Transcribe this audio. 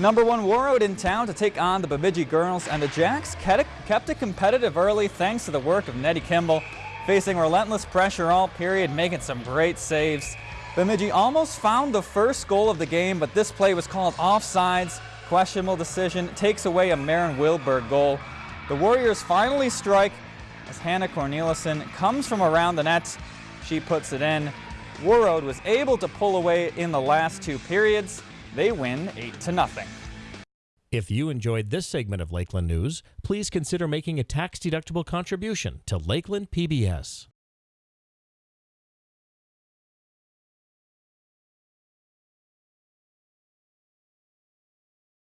Number one Warroad in town to take on the Bemidji girls, and the Jacks kept it competitive early thanks to the work of Nettie Kimball, facing relentless pressure all period, making some great saves. Bemidji almost found the first goal of the game, but this play was called offsides. Questionable decision takes away a Marin Wilberg goal. The Warriors finally strike as Hannah Cornelison comes from around the net. She puts it in. Warroad was able to pull away in the last two periods. They win 8 to nothing. If you enjoyed this segment of Lakeland News, please consider making a tax-deductible contribution to Lakeland PBS.